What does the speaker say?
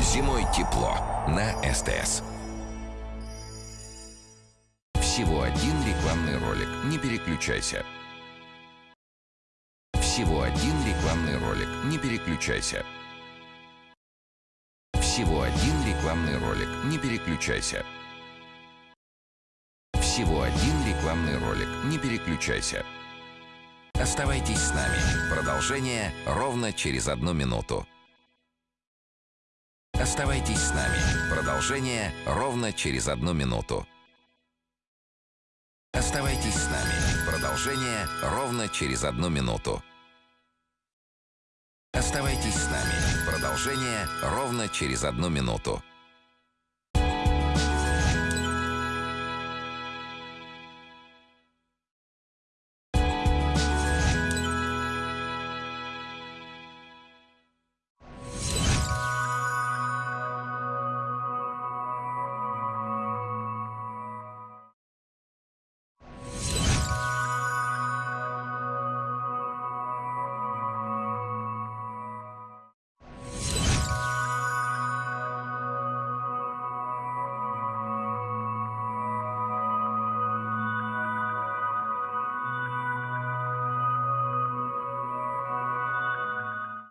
Зимой тепло на СТС. Всего один рекламный ролик. Не переключайся. Всего один рекламный ролик. Не переключайся. Всего один рекламный ролик. Не переключайся. Всего один рекламный ролик. Не переключайся. Оставайтесь с нами. Продолжение ровно через одну минуту. Оставайтесь с нами. Продолжение ровно через одну минуту. Оставайтесь с нами. Продолжение ровно через одну минуту. Оставайтесь с нами. Продолжение ровно через одну минуту.